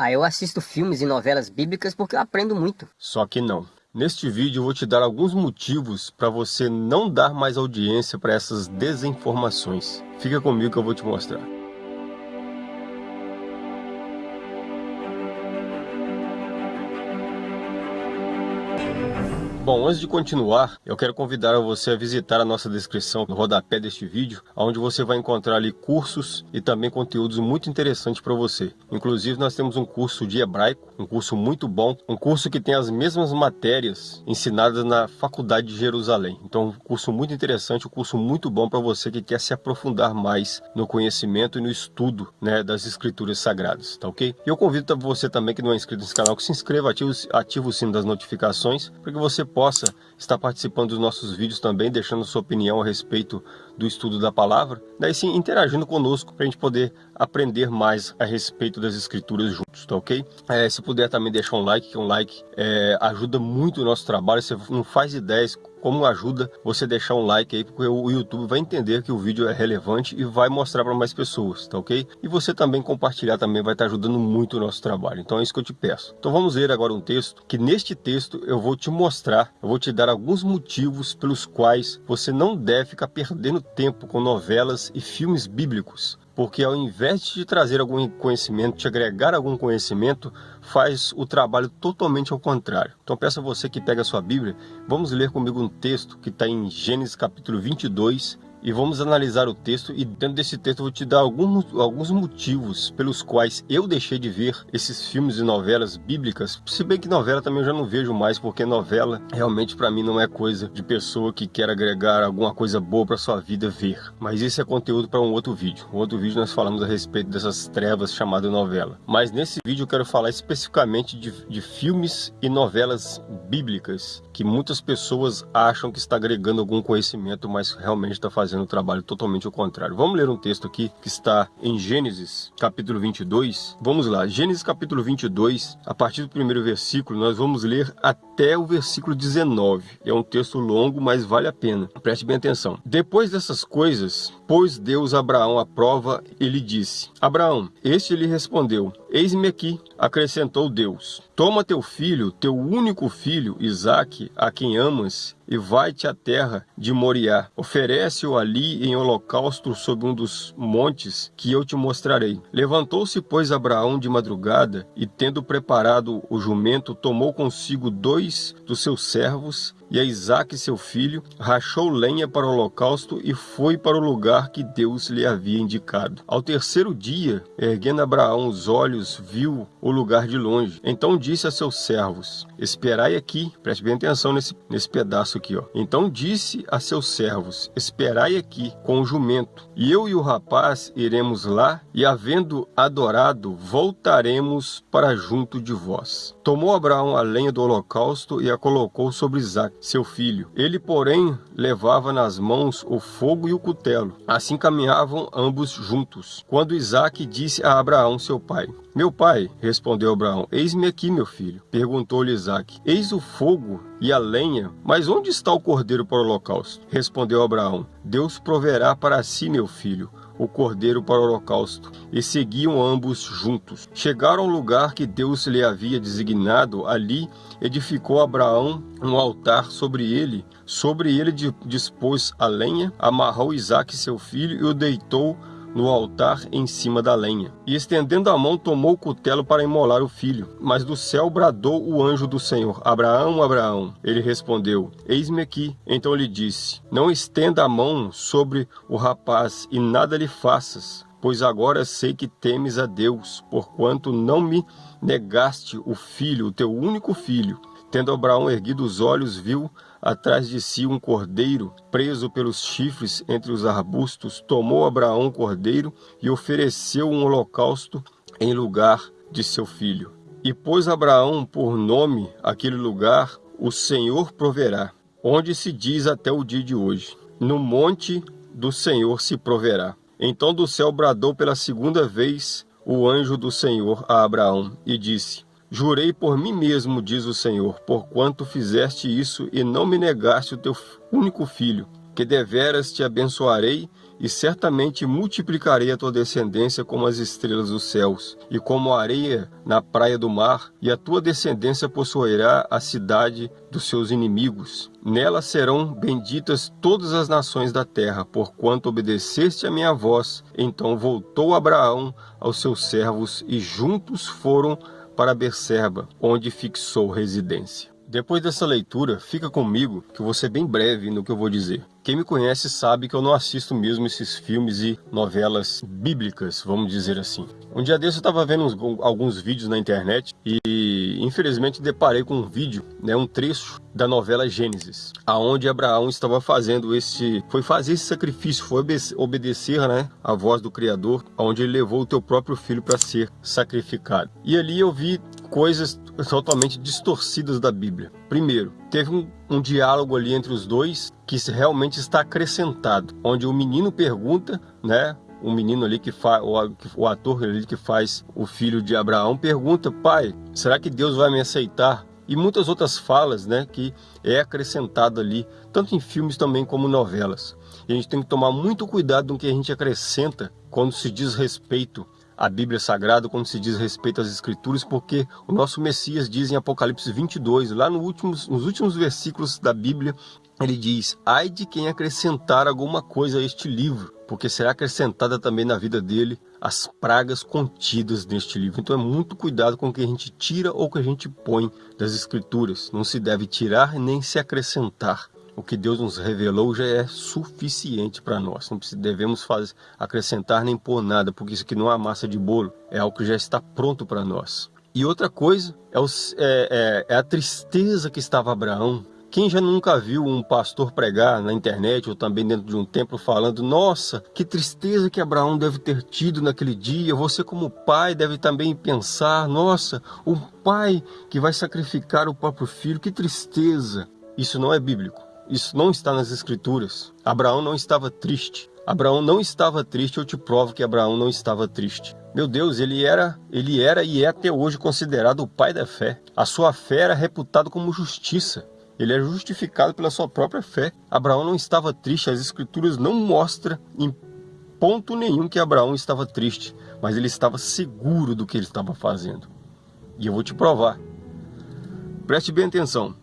Ah, eu assisto filmes e novelas bíblicas porque eu aprendo muito. Só que não. Neste vídeo eu vou te dar alguns motivos para você não dar mais audiência para essas desinformações. Fica comigo que eu vou te mostrar. Bom, antes de continuar, eu quero convidar você a visitar a nossa descrição no rodapé deste vídeo, onde você vai encontrar ali cursos e também conteúdos muito interessantes para você. Inclusive, nós temos um curso de hebraico, um curso muito bom, um curso que tem as mesmas matérias ensinadas na Faculdade de Jerusalém. Então, um curso muito interessante, um curso muito bom para você que quer se aprofundar mais no conhecimento e no estudo né, das escrituras sagradas, tá ok? E eu convido você também que não é inscrito nesse canal, que se inscreva, ative, ative o sino das notificações, para que você possa estar participando dos nossos vídeos também, deixando sua opinião a respeito do estudo da palavra, daí sim interagindo conosco para a gente poder aprender mais a respeito das escrituras juntos, tá ok? É, se puder também deixar um like, que um like é, ajuda muito o nosso trabalho, você não faz ideias como ajuda você deixar um like aí, porque o YouTube vai entender que o vídeo é relevante e vai mostrar para mais pessoas, tá ok? E você também compartilhar também vai estar ajudando muito o nosso trabalho, então é isso que eu te peço. Então vamos ler agora um texto, que neste texto eu vou te mostrar, eu vou te dar alguns motivos pelos quais você não deve ficar perdendo tempo com novelas e filmes bíblicos, porque ao invés de te trazer algum conhecimento, te agregar algum conhecimento, faz o trabalho totalmente ao contrário. Então peço a você que pega a sua Bíblia, vamos ler comigo um texto que está em Gênesis capítulo 22, e vamos analisar o texto e dentro desse texto eu vou te dar alguns, alguns motivos pelos quais eu deixei de ver esses filmes e novelas bíblicas, se bem que novela também eu já não vejo mais, porque novela realmente para mim não é coisa de pessoa que quer agregar alguma coisa boa para sua vida ver, mas isso é conteúdo para um outro vídeo, um outro vídeo nós falamos a respeito dessas trevas chamadas novela, mas nesse vídeo eu quero falar especificamente de, de filmes e novelas bíblicas, que muitas pessoas acham que está agregando algum conhecimento, mas realmente está fazendo fazendo o trabalho totalmente ao contrário. Vamos ler um texto aqui que está em Gênesis, capítulo 22. Vamos lá, Gênesis capítulo 22, a partir do primeiro versículo, nós vamos ler até o versículo 19. É um texto longo, mas vale a pena. Preste bem atenção. Depois dessas coisas, pôs Deus Abraão à prova e lhe disse, Abraão, este lhe respondeu, eis-me aqui, acrescentou Deus, toma teu filho, teu único filho, Isaque, a quem amas, e vai-te à terra de Moriá. Oferece-o ali em holocausto sob um dos montes que eu te mostrarei. Levantou-se, pois, Abraão de madrugada, e tendo preparado o jumento, tomou consigo dois dos seus servos e a Isaac, seu filho, rachou lenha para o holocausto e foi para o lugar que Deus lhe havia indicado. Ao terceiro dia, erguendo Abraão os olhos, viu o lugar de longe. Então disse a seus servos, esperai aqui, preste bem atenção nesse, nesse pedaço aqui. Ó. Então disse a seus servos, esperai aqui com o jumento, e eu e o rapaz iremos lá, e havendo adorado, voltaremos para junto de vós. Tomou Abraão a lenha do holocausto e a colocou sobre Isaac seu filho. Ele, porém, levava nas mãos o fogo e o cutelo. Assim caminhavam ambos juntos. Quando Isaac disse a Abraão, seu pai, meu pai, respondeu Abraão, eis-me aqui, meu filho. Perguntou-lhe Isaac, eis o fogo e a lenha, mas onde está o cordeiro para o holocausto? Respondeu Abraão, Deus proverá para si, meu filho, o cordeiro para o holocausto, e seguiam ambos juntos. Chegaram ao lugar que Deus lhe havia designado, ali edificou Abraão um altar sobre ele, sobre ele dispôs a lenha, amarrou Isaque seu filho e o deitou no altar em cima da lenha. E estendendo a mão, tomou o cutelo para imolar o filho. Mas do céu bradou o anjo do Senhor, Abraão, Abraão. Ele respondeu, eis-me aqui. Então lhe disse, não estenda a mão sobre o rapaz e nada lhe faças, pois agora sei que temes a Deus, porquanto não me negaste o filho, o teu único filho. Tendo Abraão erguido os olhos, viu atrás de si um cordeiro, preso pelos chifres entre os arbustos, tomou Abraão o cordeiro e ofereceu um holocausto em lugar de seu filho. E pôs Abraão por nome aquele lugar, o Senhor proverá, onde se diz até o dia de hoje, no monte do Senhor se proverá. Então do céu bradou pela segunda vez o anjo do Senhor a Abraão e disse, Jurei por mim mesmo, diz o Senhor, porquanto fizeste isso e não me negaste o teu único filho, que deveras te abençoarei e certamente multiplicarei a tua descendência como as estrelas dos céus, e como a areia na praia do mar, e a tua descendência possuirá a cidade dos seus inimigos. Nela serão benditas todas as nações da terra, porquanto obedeceste a minha voz. Então voltou Abraão aos seus servos, e juntos foram para Berserba, onde fixou residência. Depois dessa leitura, fica comigo que eu vou ser bem breve no que eu vou dizer. Quem me conhece sabe que eu não assisto mesmo esses filmes e novelas bíblicas, vamos dizer assim. Um dia desse eu estava vendo uns, alguns vídeos na internet e infelizmente deparei com um vídeo, né, um trecho da novela Gênesis, aonde Abraão estava fazendo esse, foi fazer esse sacrifício, foi obedecer, né, a voz do Criador, aonde ele levou o teu próprio filho para ser sacrificado. E ali eu vi coisas totalmente distorcidas da Bíblia. Primeiro, teve um, um, diálogo ali entre os dois que realmente está acrescentado, onde o menino pergunta, né? O menino ali que faz, o ator ali que faz o filho de Abraão pergunta, pai, será que Deus vai me aceitar? E muitas outras falas, né, que é acrescentado ali, tanto em filmes também como novelas. E a gente tem que tomar muito cuidado no que a gente acrescenta quando se diz respeito a Bíblia Sagrada quando se diz respeito às Escrituras, porque o nosso Messias diz em Apocalipse 22, lá no últimos, nos últimos versículos da Bíblia, ele diz, ai de quem acrescentar alguma coisa a este livro, porque será acrescentada também na vida dele as pragas contidas neste livro. Então é muito cuidado com o que a gente tira ou que a gente põe das Escrituras. Não se deve tirar nem se acrescentar o que Deus nos revelou já é suficiente para nós. Não devemos fazer, acrescentar nem pôr nada, porque isso aqui não é massa de bolo, é algo que já está pronto para nós. E outra coisa é, é, é, é a tristeza que estava Abraão. Quem já nunca viu um pastor pregar na internet ou também dentro de um templo falando Nossa, que tristeza que Abraão deve ter tido naquele dia. Você como pai deve também pensar Nossa, o pai que vai sacrificar o próprio filho, que tristeza. Isso não é bíblico. Isso não está nas escrituras. Abraão não estava triste. Abraão não estava triste, eu te provo que Abraão não estava triste. Meu Deus, ele era, ele era e é até hoje considerado o pai da fé. A sua fé era reputada como justiça. Ele é justificado pela sua própria fé. Abraão não estava triste, as escrituras não mostram em ponto nenhum que Abraão estava triste, mas ele estava seguro do que ele estava fazendo. E eu vou te provar. Preste bem atenção.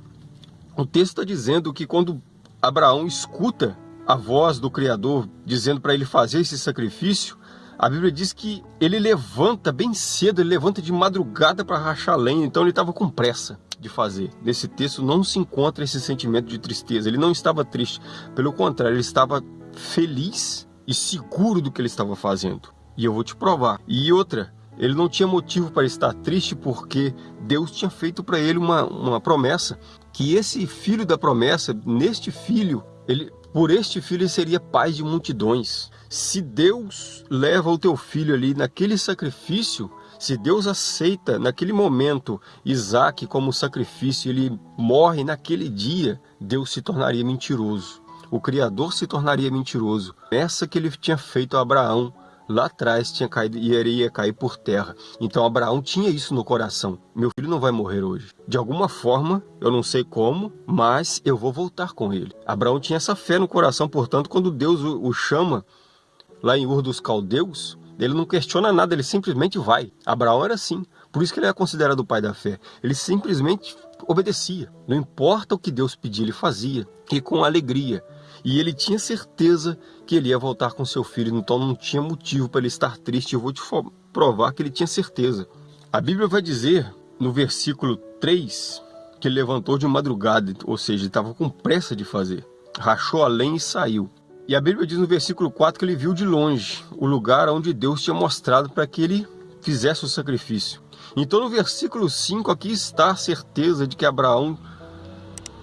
O texto está dizendo que quando Abraão escuta a voz do Criador dizendo para ele fazer esse sacrifício, a Bíblia diz que ele levanta bem cedo, ele levanta de madrugada para rachar lenha, então ele estava com pressa de fazer. Nesse texto não se encontra esse sentimento de tristeza, ele não estava triste, pelo contrário, ele estava feliz e seguro do que ele estava fazendo. E eu vou te provar. E outra, ele não tinha motivo para estar triste porque Deus tinha feito para ele uma, uma promessa que esse filho da promessa, neste filho, ele, por este filho ele seria pai de multidões. Se Deus leva o teu filho ali naquele sacrifício, se Deus aceita naquele momento Isaac como sacrifício, ele morre naquele dia, Deus se tornaria mentiroso. O Criador se tornaria mentiroso. Essa que ele tinha feito a Abraão lá atrás tinha caído e iria cair por terra. Então Abraão tinha isso no coração. Meu filho não vai morrer hoje. De alguma forma, eu não sei como, mas eu vou voltar com ele. Abraão tinha essa fé no coração, portanto, quando Deus o, o chama lá em Ur dos Caldeus, ele não questiona nada, ele simplesmente vai. Abraão era assim. Por isso que ele é considerado o pai da fé. Ele simplesmente obedecia. Não importa o que Deus pedia, ele fazia. E com alegria. E ele tinha certeza que ele ia voltar com seu filho, então não tinha motivo para ele estar triste. Eu vou te provar que ele tinha certeza. A Bíblia vai dizer no versículo 3 que ele levantou de madrugada, ou seja, ele estava com pressa de fazer. Rachou a e saiu. E a Bíblia diz no versículo 4 que ele viu de longe o lugar onde Deus tinha mostrado para que ele fizesse o sacrifício. Então no versículo 5 aqui está a certeza de que Abraão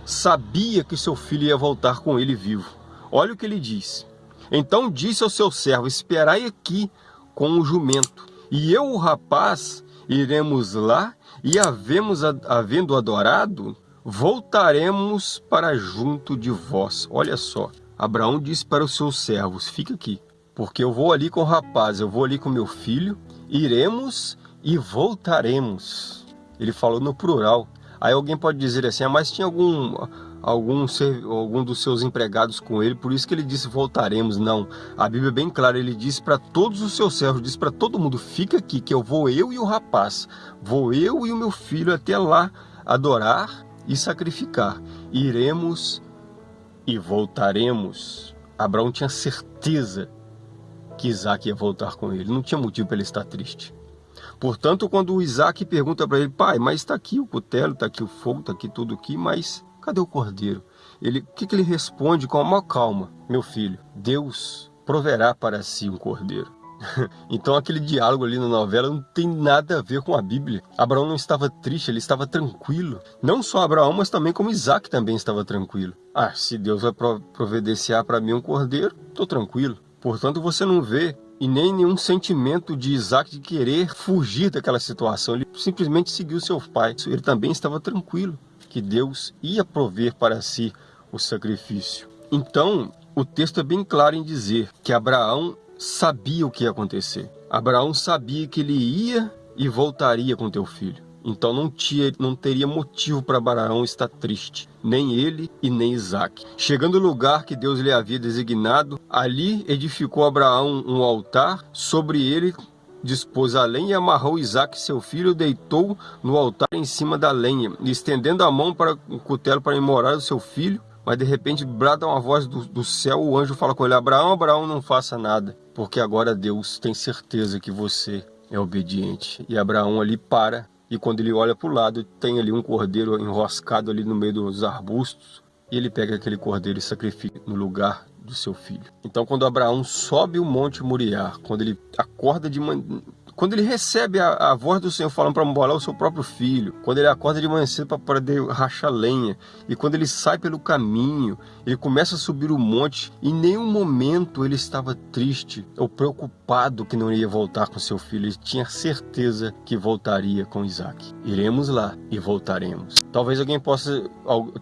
sabia que seu filho ia voltar com ele vivo. Olha o que ele diz. Então disse ao seu servo, esperai aqui com o jumento, e eu, o rapaz, iremos lá, e havemos, havendo adorado, voltaremos para junto de vós. Olha só, Abraão disse para os seus servos, fica aqui, porque eu vou ali com o rapaz, eu vou ali com meu filho, iremos e voltaremos. Ele falou no plural. Aí alguém pode dizer assim, ah, mas tinha algum, algum, algum dos seus empregados com ele, por isso que ele disse voltaremos. Não, a Bíblia é bem clara, ele disse para todos os seus servos, disse para todo mundo, fica aqui que eu vou eu e o rapaz, vou eu e o meu filho até lá adorar e sacrificar. Iremos e voltaremos. Abraão tinha certeza que Isaac ia voltar com ele, não tinha motivo para ele estar triste. Portanto, quando o Isaac pergunta para ele, pai, mas está aqui o cutelo, está aqui o fogo, está aqui tudo aqui, mas cadê o cordeiro? Ele, o que, que ele responde com uma calma? Meu filho, Deus proverá para si um cordeiro. então aquele diálogo ali na novela não tem nada a ver com a Bíblia. Abraão não estava triste, ele estava tranquilo. Não só Abraão, mas também como Isaac também estava tranquilo. Ah, se Deus vai providenciar para mim um cordeiro, estou tranquilo. Portanto, você não vê e nem nenhum sentimento de Isaac de querer fugir daquela situação. Ele simplesmente seguiu seu pai. Ele também estava tranquilo que Deus ia prover para si o sacrifício. Então, o texto é bem claro em dizer que Abraão sabia o que ia acontecer. Abraão sabia que ele ia e voltaria com teu filho. Então não, tinha, não teria motivo para Abraão estar triste, nem ele e nem Isaac. Chegando no lugar que Deus lhe havia designado, ali edificou Abraão um altar, sobre ele dispôs a lenha e amarrou Isaac seu filho, deitou no altar em cima da lenha, estendendo a mão para o cutelo para imorar o seu filho, mas de repente brada uma voz do, do céu, o anjo fala com ele, Abraão, Abraão, não faça nada, porque agora Deus tem certeza que você é obediente. E Abraão ali para e quando ele olha para o lado, tem ali um cordeiro enroscado ali no meio dos arbustos, e ele pega aquele cordeiro e sacrifica no lugar do seu filho. Então quando Abraão sobe o monte Moriá, quando ele acorda de manhã, quando ele recebe a, a voz do Senhor falando para molar o seu próprio filho, quando ele acorda de manhã cedo para poder rachar lenha, e quando ele sai pelo caminho, ele começa a subir o monte, em nenhum momento ele estava triste ou preocupado que não ia voltar com seu filho, ele tinha certeza que voltaria com Isaac. Iremos lá e voltaremos. Talvez alguém possa,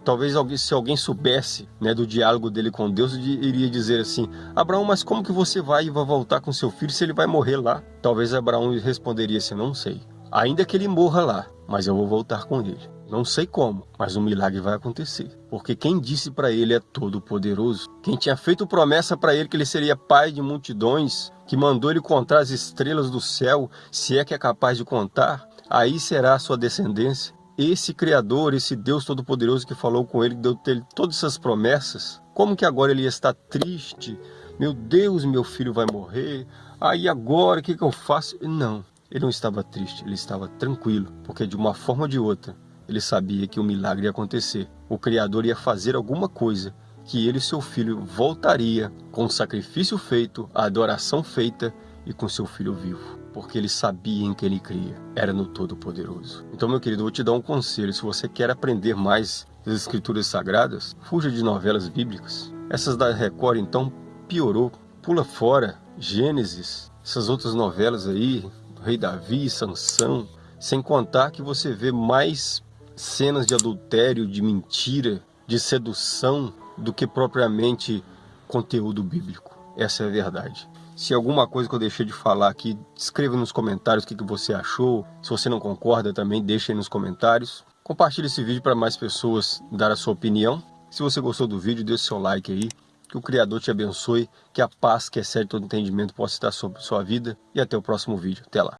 talvez se alguém soubesse né, do diálogo dele com Deus, iria dizer assim, Abraão, mas como que você vai e vai voltar com seu filho se ele vai morrer lá? Talvez Abraão responderia assim, não sei. Ainda que ele morra lá, mas eu vou voltar com ele. Não sei como, mas um milagre vai acontecer. Porque quem disse para ele é todo-poderoso. Quem tinha feito promessa para ele que ele seria pai de multidões, que mandou ele contar as estrelas do céu, se é que é capaz de contar, aí será a sua descendência. Esse Criador, esse Deus Todo-Poderoso que falou com ele, que deu todas essas promessas, como que agora ele está triste? Meu Deus, meu filho vai morrer. Aí agora, o que, que eu faço? Não, ele não estava triste, ele estava tranquilo, porque de uma forma ou de outra, ele sabia que o milagre ia acontecer. O Criador ia fazer alguma coisa, que ele e seu filho voltaria com o sacrifício feito, a adoração feita e com seu filho vivo. Porque ele sabia em que ele cria, era no Todo-Poderoso. Então, meu querido, vou te dar um conselho. Se você quer aprender mais das Escrituras Sagradas, fuja de novelas bíblicas. Essas da Record, então, piorou. Pula fora Gênesis, essas outras novelas aí, Rei Davi, Sansão, sem contar que você vê mais cenas de adultério, de mentira, de sedução, do que propriamente conteúdo bíblico. Essa é a verdade. Se alguma coisa que eu deixei de falar aqui, escreva nos comentários o que, você achou. Se você não concorda também, deixe aí nos comentários. Compartilhe esse vídeo para mais pessoas dar a sua opinião. Se você gostou do vídeo, deixe seu like aí. Que o Criador te abençoe, que a paz que excede todo entendimento possa estar sobre sua vida. E até o próximo vídeo. Até lá.